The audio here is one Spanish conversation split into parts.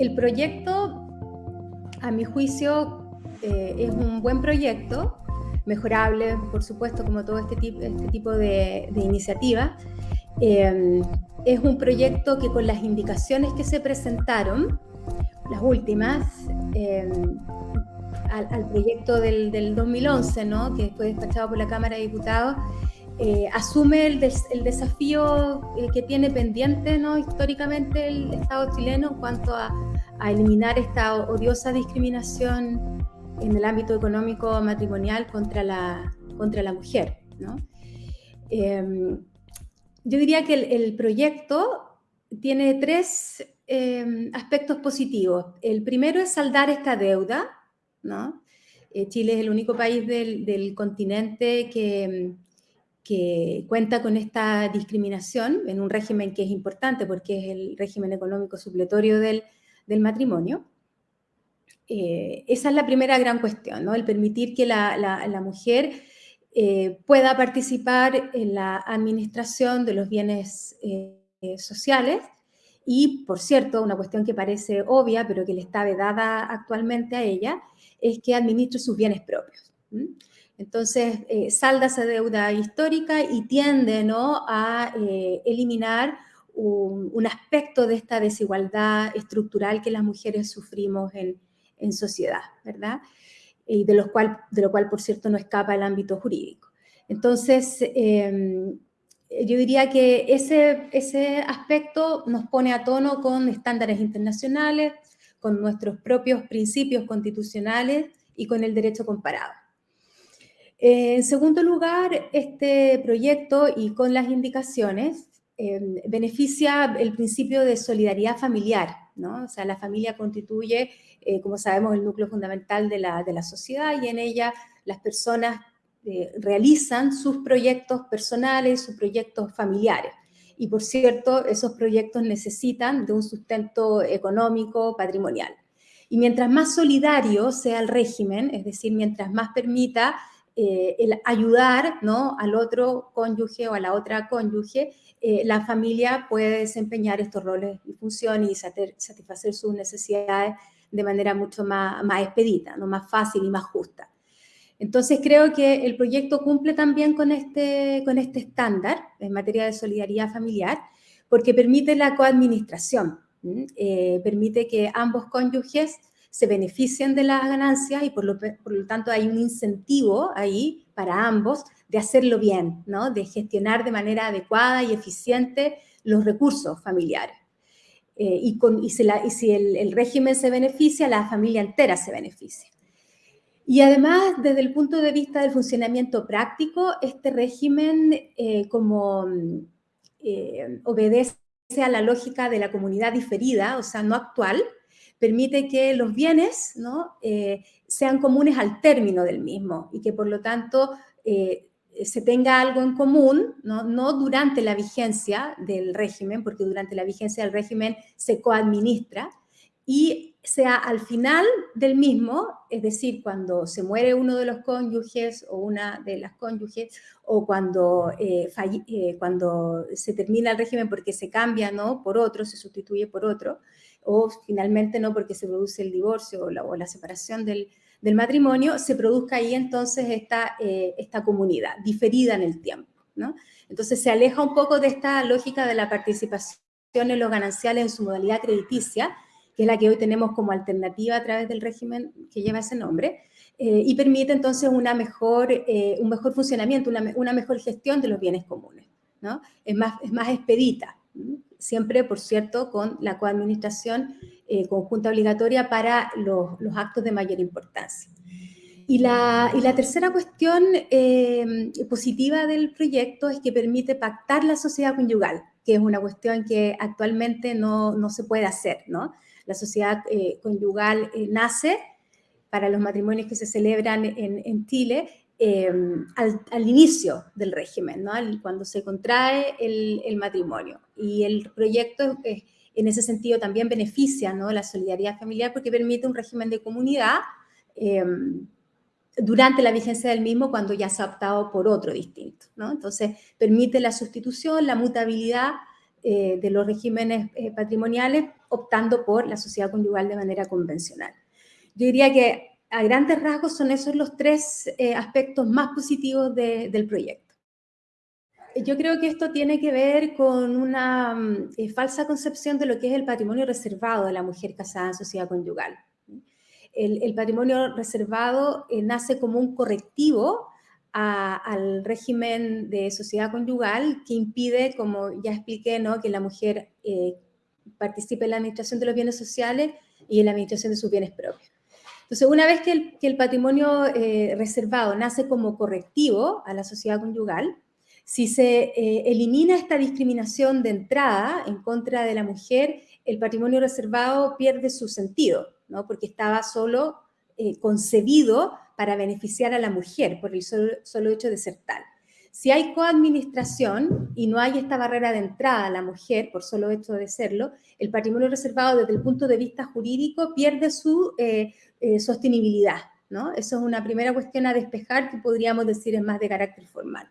el proyecto, a mi juicio, eh, es un buen proyecto, mejorable, por supuesto, como todo este este tipo de, de iniciativas. Eh, es un proyecto que con las indicaciones que se presentaron, las últimas, eh, al, proyecto del, del, 2011, ¿no? que fue despachado por la Cámara de Diputados, eh, asume el, desafío eh, que tiene pendiente ¿no? históricamente el Estado chileno en cuanto a, eliminar esta odiosa discriminación en el ámbito económico matrimonial contra la, contra la mujer. ¿no? Eh, yo diría que el, proyecto tiene tres eh, aspectos positivos. El primero es saldar esta deuda, ¿no? Eh, Chile es el único país del, del continente que, que, cuenta con esta discriminación en un régimen que es importante porque es el régimen económico supletorio del, del matrimonio. Eh, esa es la primera gran cuestión, ¿no? El permitir que la, la, mujer eh, pueda participar en la administración de los bienes eh, sociales y, por cierto, una cuestión que parece obvia, pero que le está vedada actualmente a ella, es que administre sus bienes propios. Entonces, eh, salda esa deuda histórica y tiende ¿no? a eh, eliminar un, aspecto de esta desigualdad estructural que las mujeres sufrimos en, en sociedad, ¿verdad? y de, los cual, de lo cual, por cierto, no escapa el ámbito jurídico. Entonces, eh, yo diría que ese, ese aspecto nos pone a tono con estándares internacionales, con nuestros propios principios constitucionales y con el derecho comparado. Eh, en segundo lugar, este proyecto y con las indicaciones eh, beneficia el principio de solidaridad familiar, ¿no? O sea, la familia constituye eh, como sabemos, el núcleo fundamental de la, de la sociedad y en ella las personas eh, realizan sus proyectos personales, sus proyectos familiares. Y por cierto, esos proyectos necesitan de un sustento económico, patrimonial. Y mientras más solidario sea el régimen, es decir, mientras más permita eh, el ayudar ¿no? al otro cónyuge o a la otra cónyuge, eh, la familia puede desempeñar estos roles y funciones y satisfacer sus necesidades de manera mucho más, más expedita, ¿no? más fácil y más justa. Entonces creo que el proyecto cumple también con este, con este estándar en materia de solidaridad familiar, porque permite la coadministración, eh, permite que ambos cónyuges se beneficien de las ganancias y por lo, por lo, tanto hay un incentivo ahí para ambos de hacerlo bien, ¿no? de gestionar de manera adecuada y eficiente los recursos familiares. Eh, y, con, y, si, el, régimen se beneficia, la familia entera se beneficia. Y además, desde el punto de vista del funcionamiento práctico, este régimen eh, como eh, obedece a la lógica de la comunidad diferida, o sea, no actual, permite que los bienes ¿no? Eh, sean comunes al término del mismo y que por lo tanto eh, se tenga algo en común, ¿no? durante la vigencia del régimen, porque durante la vigencia del régimen se coadministra, y sea al final del mismo, es decir, cuando se muere uno de los cónyuges o una de las cónyuges, o cuando, eh, cuando se termina el régimen porque se cambia ¿no? por otro, se sustituye por otro, o finalmente no porque se produce el divorcio o la, separación del, matrimonio, se produzca ahí entonces esta, eh, comunidad, diferida en el tiempo. Entonces se aleja un poco de esta lógica de la participación en los gananciales en su modalidad crediticia, que es la que hoy tenemos como alternativa a través del régimen que lleva ese nombre, eh, y permite entonces una mejor, eh, un mejor funcionamiento, una, mejor gestión de los bienes comunes. Es, más, es más expedita, siempre, por cierto, con la coadministración eh, conjunta obligatoria para los, actos de mayor importancia. Y la, tercera cuestión eh, positiva del proyecto es que permite pactar la sociedad conyugal, que es una cuestión que actualmente no, no se puede hacer, ¿no? La sociedad eh, conyugal eh, nace para los matrimonios que se celebran en Chile eh, al, al, inicio del régimen, ¿no? cuando se contrae el, el, matrimonio. Y el proyecto es en ese sentido también beneficia ¿no? la solidaridad familiar porque permite un régimen de comunidad eh, durante la vigencia del mismo cuando ya se ha optado por otro distinto. ¿no? Entonces, permite la sustitución, la mutabilidad de los regímenes patrimoniales, optando por la sociedad conyugal de manera convencional. Yo diría que a grandes rasgos son esos los tres aspectos más positivos del proyecto. Yo creo que esto tiene que ver con una falsa concepción de lo que es el patrimonio reservado de la mujer casada en sociedad conyugal el, patrimonio reservado eh, nace como un correctivo al régimen de sociedad conyugal que impide, como ya expliqué, ¿no? que la mujer eh, participe en la administración de los bienes sociales y en la administración de sus bienes propios. Entonces, una vez que el, patrimonio eh, reservado nace como correctivo a la sociedad conyugal, si se elimina esta discriminación de entrada en contra de la mujer, el patrimonio reservado pierde su sentido porque estaba solo eh, concebido para beneficiar a la mujer por el solo, hecho de ser tal. Si hay coadministración y no hay esta barrera de entrada a la mujer por solo hecho de serlo, el patrimonio reservado desde el punto de vista jurídico pierde su eh, eh, sostenibilidad. ¿no? Eso es una primera cuestión a despejar que podríamos decir es más de carácter formal.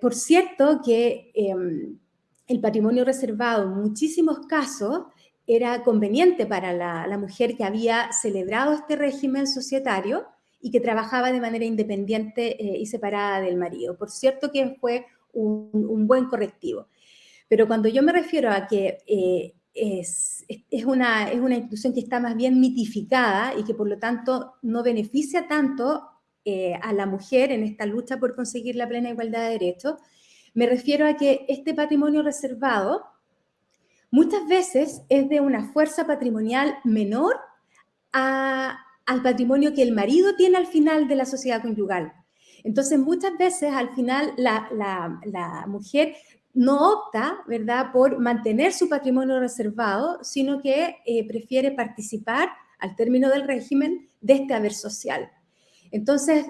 por cierto que em, el patrimonio reservado en muchísimos casos era conveniente para la, mujer que había celebrado este régimen societario y que trabajaba de manera independiente eh, y separada del marido. Por cierto que fue un, buen correctivo. Pero cuando yo me refiero a que eh, es, una, es una institución que está más bien mitificada y que por lo tanto no beneficia tanto eh, a la mujer en esta lucha por conseguir la plena igualdad de derechos, me refiero a que este patrimonio reservado muchas veces es de una fuerza patrimonial menor al patrimonio que el marido tiene al final de la sociedad conyugal. Entonces, muchas veces al final la, mujer no opta, ¿verdad?, por mantener su patrimonio reservado, sino que eh, prefiere participar al término del régimen de este haber social. Entonces,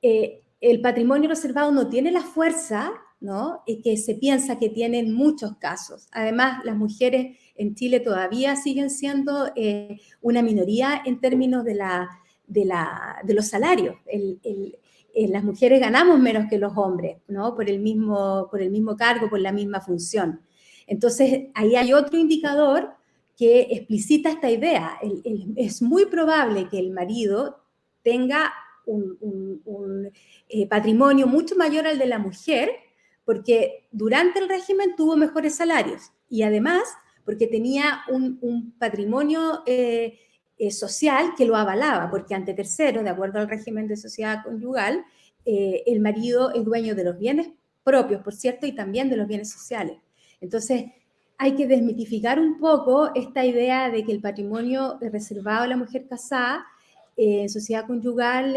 eh, el patrimonio reservado no tiene la fuerza ¿no? Y que se piensa que tienen muchos casos. Además, las mujeres en Chile todavía siguen siendo eh, una minoría en términos de, la, de, la, de los salarios. Eh, las mujeres ganamos menos que los hombres, ¿no? Por el, mismo, por el mismo cargo, por la misma función. Entonces, ahí hay otro indicador que explicita esta idea. es muy probable que el marido tenga un, eh, patrimonio mucho mayor al de la mujer, porque durante el régimen tuvo mejores salarios y además porque tenía un, patrimonio eh, eh, social que lo avalaba, porque ante terceros, de acuerdo al régimen de sociedad conyugal, eh, el marido es dueño de los bienes propios, por cierto, y también de los bienes sociales. Entonces, hay que desmitificar un poco esta idea de que el patrimonio reservado a la mujer casada en sociedad conyugal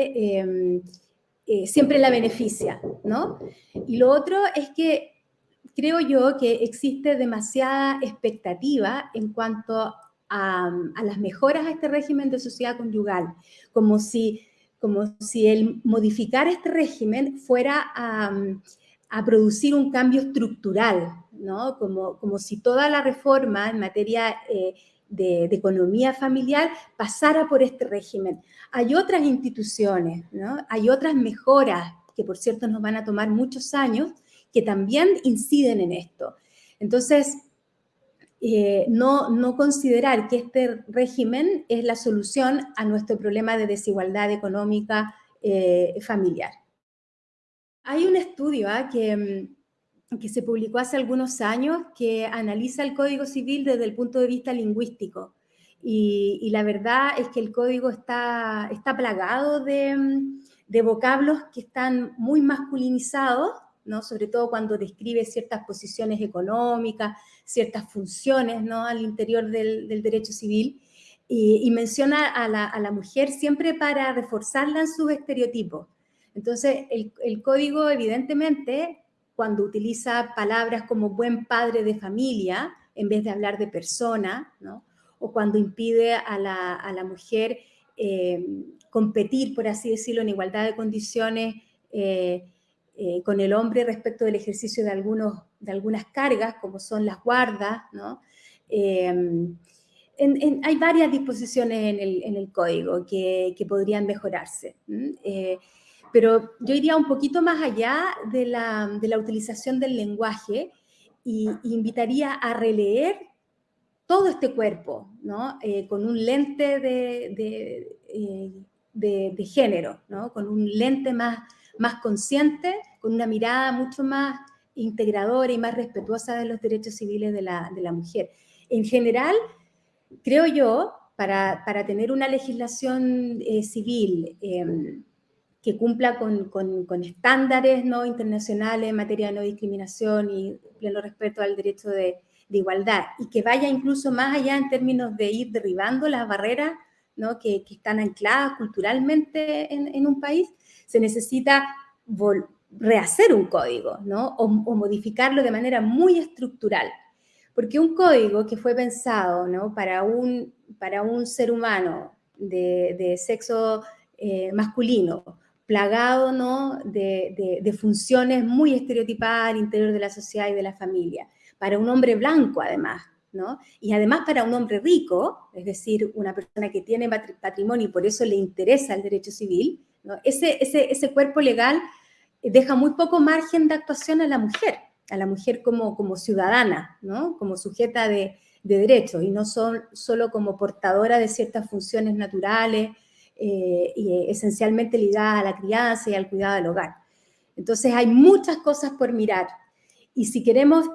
siempre la beneficia, ¿no? Y lo otro es que creo yo que existe demasiada expectativa en cuanto a, las mejoras a este régimen de sociedad conyugal, como si, como si el modificar este régimen fuera a, producir un cambio estructural, ¿no? Como, como si toda la reforma en materia eh, de, economía familiar pasara por este régimen. Hay otras instituciones, ¿no? hay otras mejoras que por cierto nos van a tomar muchos años, que también inciden en esto. Entonces, eh, no, no, considerar que este régimen es la solución a nuestro problema de desigualdad económica eh, familiar. Hay un estudio ¿ah? que mm, que se publicó hace algunos años que analiza el Código Civil desde el punto de vista lingüístico. Y, la verdad es que el código está, está plagado de, de, vocablos que están muy masculinizados, ¿no? sobre todo cuando describe ciertas posiciones económicas, ciertas funciones ¿no? al interior del, derecho civil, y, menciona a la, mujer siempre para reforzarla en sus estereotipos. Entonces, el, código evidentemente cuando utiliza palabras como buen padre de familia en vez de hablar de persona, o cuando impide a la, mujer eh, competir, por así decirlo, en igualdad de condiciones eh, eh, con el hombre respecto del ejercicio de, algunos, de algunas cargas, como son las guardas. ¿no? hay varias disposiciones en el, código que, podrían mejorarse pero yo iría un poquito más allá de la, utilización del lenguaje y, invitaría a releer todo este cuerpo. Eh, con un lente de, de, género, con un lente más, más consciente, con una mirada mucho más integradora y más respetuosa de los derechos civiles de la, de la mujer. En general, creo yo, para, para tener una legislación eh, civil em, que cumpla con, con, estándares ¿no? internacionales en materia de no discriminación y pleno respeto al derecho de, de, igualdad, y que vaya incluso más allá en términos de ir derribando las barreras ¿no? que, están ancladas culturalmente en, en un país, se necesita rehacer un código, ¿no? O, modificarlo de manera muy estructural. Porque un código que fue pensado ¿no? para, un, para un ser humano de, sexo eh, masculino, plagado ¿no? De, de, funciones muy estereotipadas al interior de la sociedad y de la familia, para un hombre blanco además, ¿no? y además para un hombre rico, es decir, una persona que tiene patrimonio y por eso le interesa el derecho civil, ese, ese, ese cuerpo legal deja muy poco margen de actuación a la mujer, a la mujer como, como ciudadana, ¿no? como sujeta de, de derechos y no son solo como portadora de ciertas funciones naturales eh, y esencialmente ligadas a la crianza y al cuidado del hogar. Entonces hay muchas cosas por mirar y si queremos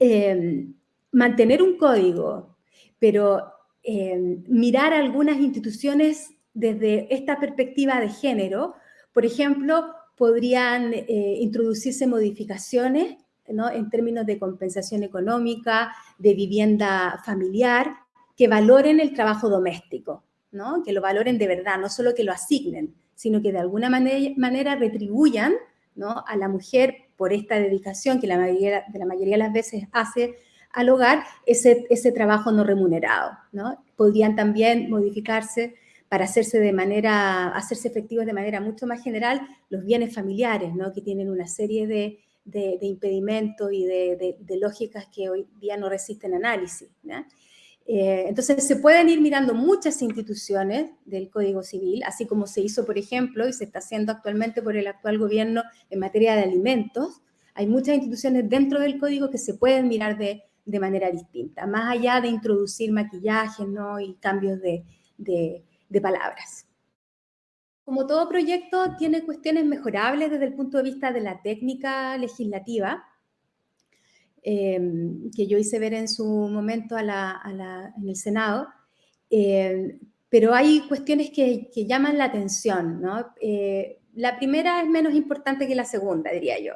eh, mantener un código, pero eh, mirar algunas instituciones desde esta perspectiva de género, por ejemplo, podrían eh, introducirse modificaciones ¿no? en términos de compensación económica, de vivienda familiar, que valoren el trabajo doméstico, ¿no? que lo valoren de verdad, no solo que lo asignen, sino que de alguna manera, retribuyan ¿no? a la mujer por esta dedicación que la mayoría, la mayoría de las veces hace al hogar, ese, ese trabajo no remunerado. ¿no? Podrían también modificarse para hacerse de manera, hacerse efectivos de manera mucho más general los bienes familiares, ¿no? que tienen una serie de, de, impedimentos y de, de, lógicas que hoy día no resisten análisis. Eh, entonces, se pueden ir mirando muchas instituciones del Código Civil, así como se hizo, por ejemplo, y se está haciendo actualmente por el actual gobierno en materia de alimentos. Hay muchas instituciones dentro del Código que se pueden mirar de, de manera distinta, más allá de introducir maquillajes ¿no? y cambios de, de palabras. Como todo proyecto, tiene cuestiones mejorables desde el punto de vista de la técnica legislativa, em, que yo hice ver en su momento en el Senado, em, pero hay cuestiones que, llaman la atención. Eh, la primera es menos importante que la segunda, diría yo.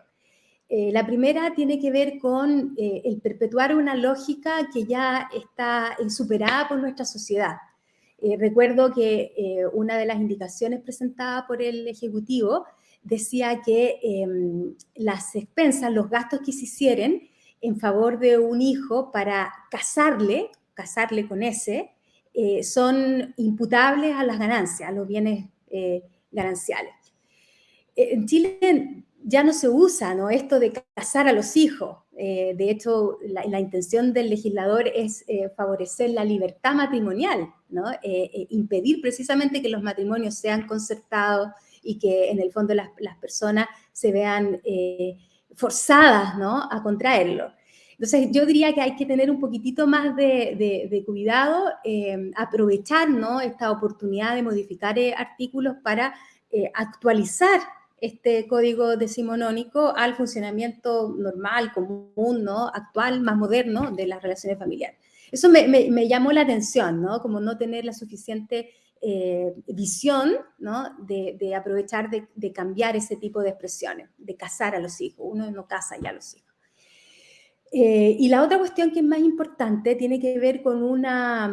Eh, la primera tiene que ver con eh, el perpetuar una lógica que ya está superada por nuestra sociedad. Eh, recuerdo que eh, una de las indicaciones presentadas por el Ejecutivo decía que em, las expensas, los gastos que se hicieran en favor de un hijo para casarle, casarle con ese, eh, son imputables a las ganancias, a los bienes gananciales. En Chile ya no se usa ¿no? esto de casar a los hijos. Eh, de hecho, la, intención del legislador es eh, favorecer la libertad matrimonial, ¿no? Eh, impedir precisamente que los matrimonios sean concertados y que en el fondo las, personas se vean forzadas ¿no? a contraerlo. Entonces, yo diría que hay que tener un poquitito más de, cuidado, aprovechar ¿no? esta oportunidad de modificar artículos para actualizar este código decimonónico al funcionamiento normal, común, ¿no? actual, más moderno de las relaciones familiares. Eso me, llamó la atención, ¿no? Como no tener la suficiente eh, visión, ¿no? De, aprovechar de, cambiar ese tipo de expresiones, de casar a los hijos. Uno no casa ya a los hijos. Eh, y la otra cuestión que es más importante tiene que ver con una,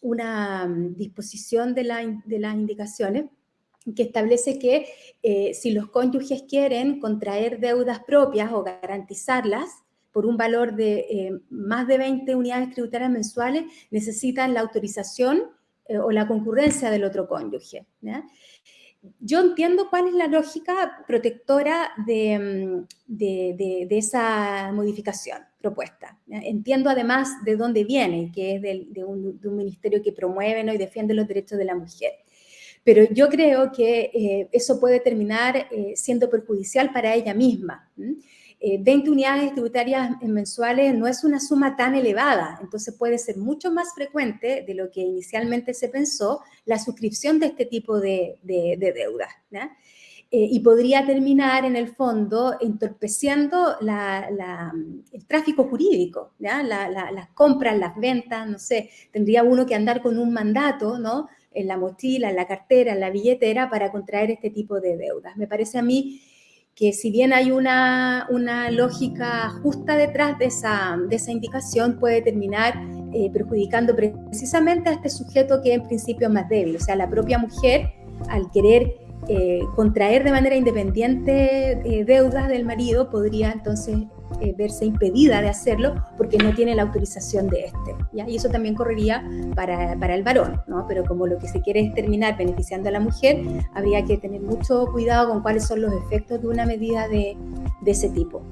una disposición de, de las indicaciones que establece que eh, si los cónyuges quieren contraer deudas propias o garantizarlas por un valor de eh, más de 20 unidades tributarias mensuales, necesitan la autorización eh, o la concurrencia del otro cónyuge. Yo entiendo cuál es la lógica protectora de, mm, esa modificación propuesta. Entiendo además de dónde viene, que es de, un, ministerio que promueve y defiende los derechos de la mujer. Pero yo creo que eh, eso puede terminar eh, siendo perjudicial para ella misma. 20 eh, unidades tributarias mensuales no es una suma tan elevada, entonces puede ser mucho más frecuente de lo que inicialmente se pensó la suscripción de este tipo de, de, deudas. Eh, y podría terminar en el fondo entorpeciendo el tráfico jurídico, las compras, las ventas, no sé, tendría uno que andar con un mandato, ¿no? En la mochila, en la cartera, en la billetera para contraer este tipo de deudas. Me parece a mí que si bien hay una, lógica justa detrás de esa, de esa indicación, puede terminar eh, perjudicando precisamente a este sujeto que en principio es más débil, o sea, la propia mujer al querer eh, contraer de manera independiente eh, deudas del marido podría entonces eh, verse impedida de hacerlo porque no tiene la autorización de este. Y eso también correría para, para, el varón, ¿no? pero como lo que se quiere es terminar beneficiando a la mujer, habría que tener mucho cuidado con cuáles son los efectos de una medida de, de ese tipo.